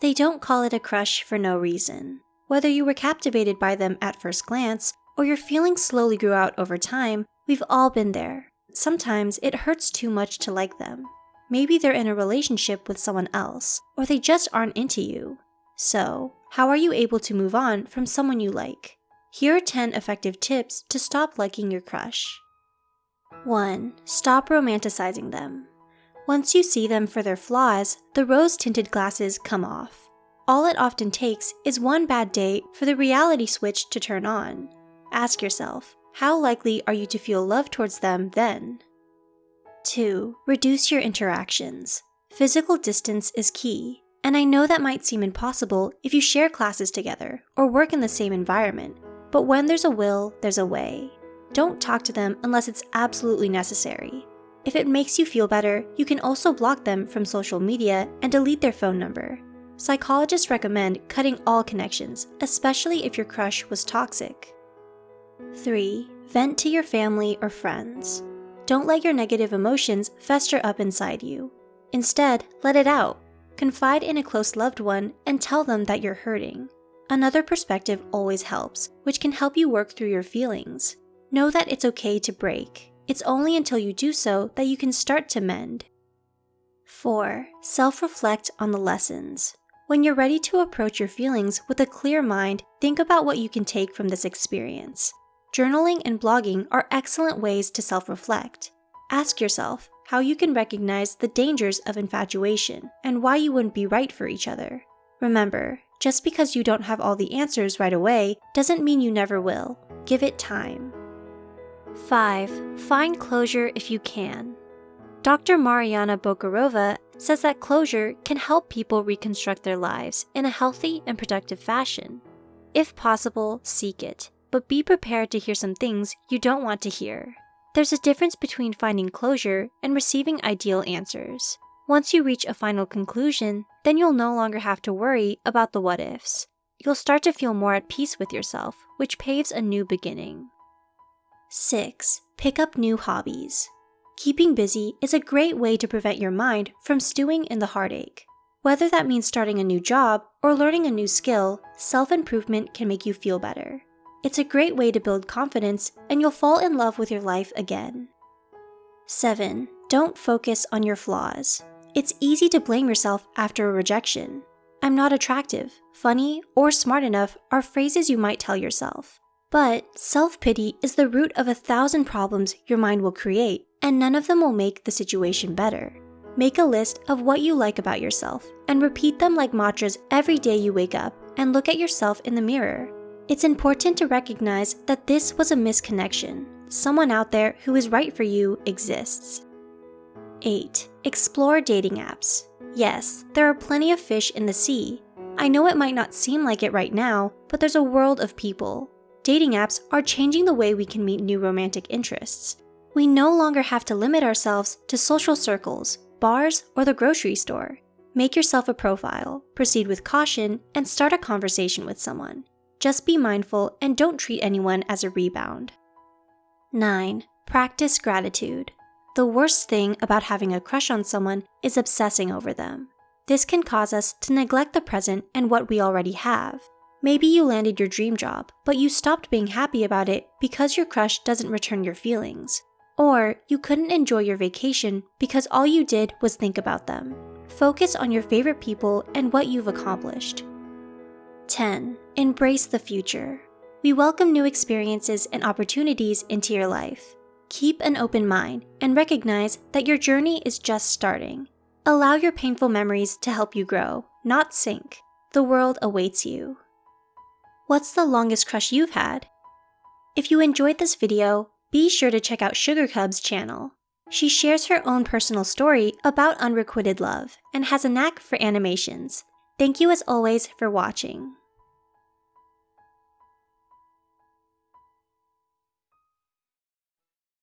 They don't call it a crush for no reason. Whether you were captivated by them at first glance, or your feelings slowly grew out over time, we've all been there. Sometimes it hurts too much to like them. Maybe they're in a relationship with someone else, or they just aren't into you. So, how are you able to move on from someone you like? Here are 10 effective tips to stop liking your crush. 1. Stop romanticizing them. Once you see them for their flaws, the rose tinted glasses come off. All it often takes is one bad day for the reality switch to turn on. Ask yourself, how likely are you to feel love towards them then? 2. Reduce your interactions. Physical distance is key, and I know that might seem impossible if you share classes together or work in the same environment, but when there's a will, there's a way. Don't talk to them unless it's absolutely necessary. If it makes you feel better, you can also block them from social media and delete their phone number. Psychologists recommend cutting all connections, especially if your crush was toxic. 3. Vent to your family or friends. Don't let your negative emotions fester up inside you. Instead, let it out. Confide in a close loved one and tell them that you're hurting. Another perspective always helps, which can help you work through your feelings. Know that it's okay to break. It's only until you do so that you can start to mend. 4. Self reflect on the lessons. When you're ready to approach your feelings with a clear mind, think about what you can take from this experience. Journaling and blogging are excellent ways to self reflect. Ask yourself how you can recognize the dangers of infatuation and why you wouldn't be right for each other. Remember, just because you don't have all the answers right away doesn't mean you never will. Give it time. 5. Find closure if you can. Dr. Mariana Bockarova says that closure can help people reconstruct their lives in a healthy and productive fashion. If possible, seek it, but be prepared to hear some things you don't want to hear. There's a difference between finding closure and receiving ideal answers. Once you reach a final conclusion, then you'll no longer have to worry about the what ifs. You'll start to feel more at peace with yourself, which paves a new beginning. 6. Pick up new hobbies. Keeping busy is a great way to prevent your mind from stewing in the heartache. Whether that means starting a new job or learning a new skill, self improvement can make you feel better. It's a great way to build confidence and you'll fall in love with your life again. 7. Don't focus on your flaws. It's easy to blame yourself after a rejection. I'm not attractive, funny, or smart enough are phrases you might tell yourself. But self pity is the root of a thousand problems your mind will create, and none of them will make the situation better. Make a list of what you like about yourself and repeat them like mantras every day you wake up and look at yourself in the mirror. It's important to recognize that this was a misconnection. Someone out there who is right for you exists. 8. Explore dating apps. Yes, there are plenty of fish in the sea. I know it might not seem like it right now, but there's a world of people dating apps are changing the way we can meet new romantic interests. We no longer have to limit ourselves to social circles, bars, or the grocery store. Make yourself a profile, proceed with caution, and start a conversation with someone. Just be mindful and don't treat anyone as a rebound. 9. Practice gratitude. The worst thing about having a crush on someone is obsessing over them. This can cause us to neglect the present and what we already have. Maybe you landed your dream job, but you stopped being happy about it because your crush doesn't return your feelings. Or you couldn't enjoy your vacation because all you did was think about them. Focus on your favorite people and what you've accomplished. 10. Embrace the future. We welcome new experiences and opportunities into your life. Keep an open mind and recognize that your journey is just starting. Allow your painful memories to help you grow, not sink. The world awaits you. What's the longest crush you've had? If you enjoyed this video, be sure to check out Sugar Cub's channel. She shares her own personal story about unrequited love and has a knack for animations. Thank you as always for watching.